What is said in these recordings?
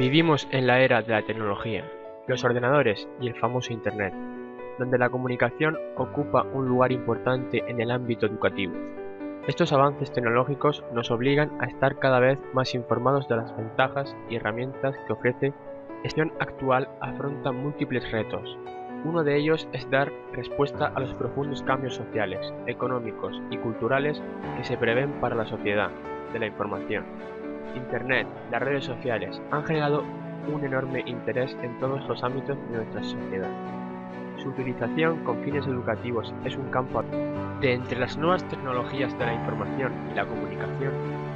Vivimos en la era de la tecnología, los ordenadores y el famoso Internet, donde la comunicación ocupa un lugar importante en el ámbito educativo. Estos avances tecnológicos nos obligan a estar cada vez más informados de las ventajas y herramientas que ofrece. La gestión actual afronta múltiples retos. Uno de ellos es dar respuesta a los profundos cambios sociales, económicos y culturales que se prevén para la sociedad de la información. Internet, las redes sociales han generado un enorme interés en todos los ámbitos de nuestra sociedad. Su utilización con fines educativos es un campo de entre las nuevas tecnologías de la información y la comunicación,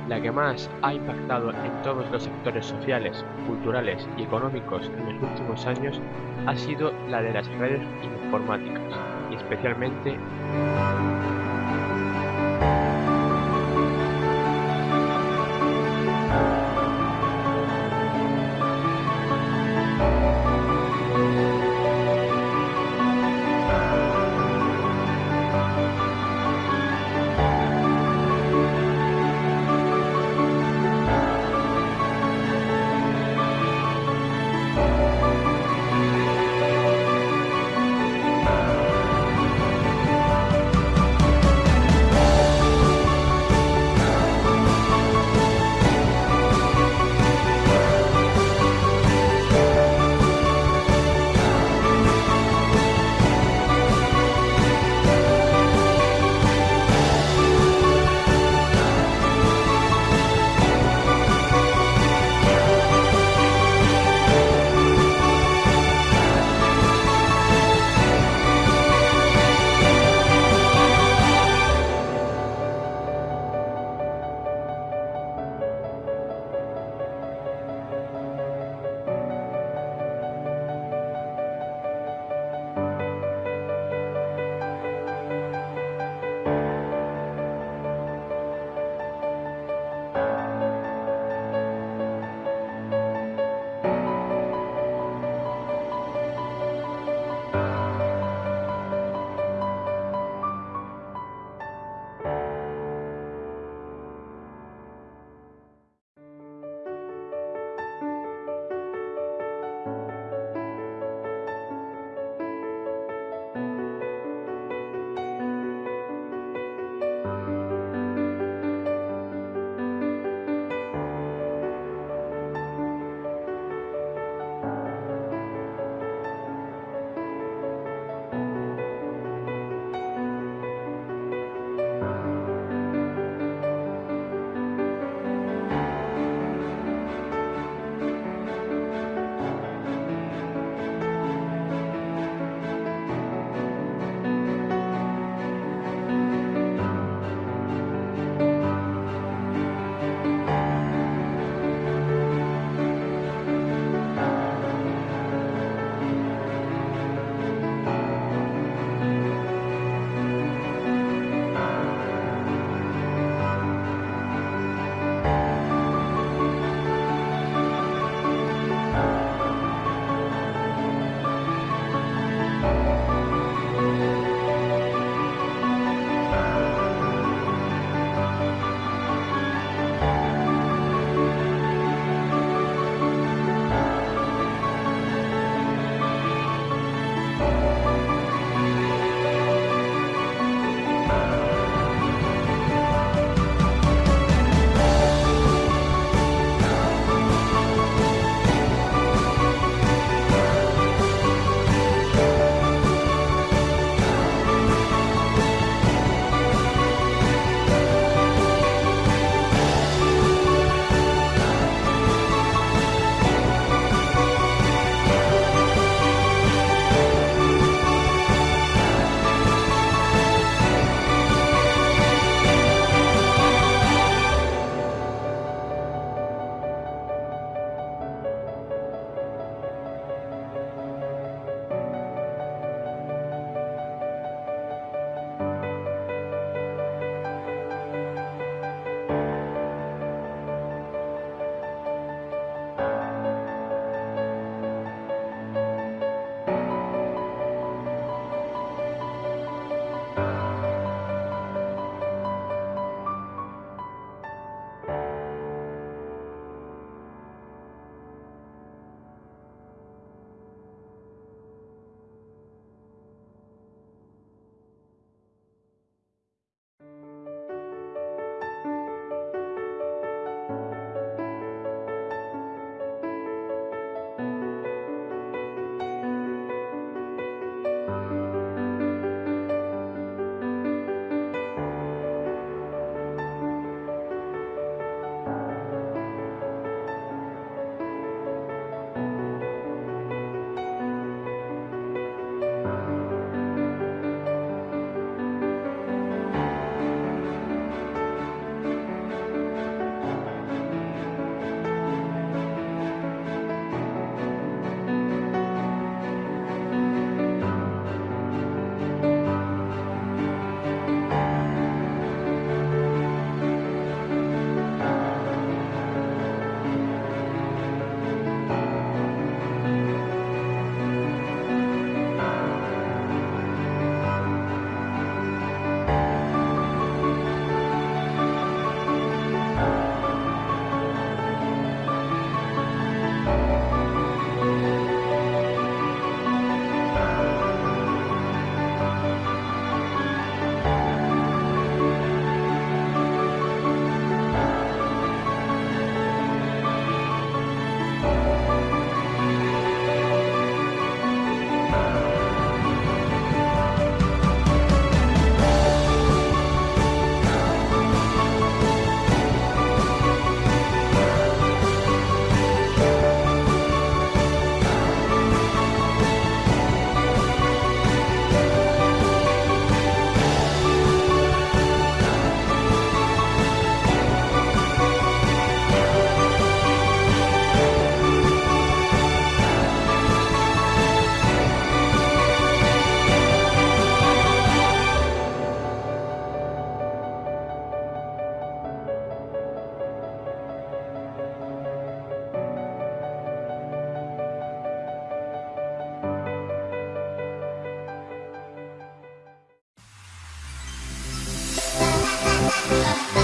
la que más ha impactado en todos los sectores sociales, culturales y económicos en los últimos años ha sido la de las redes informáticas, y especialmente Bye.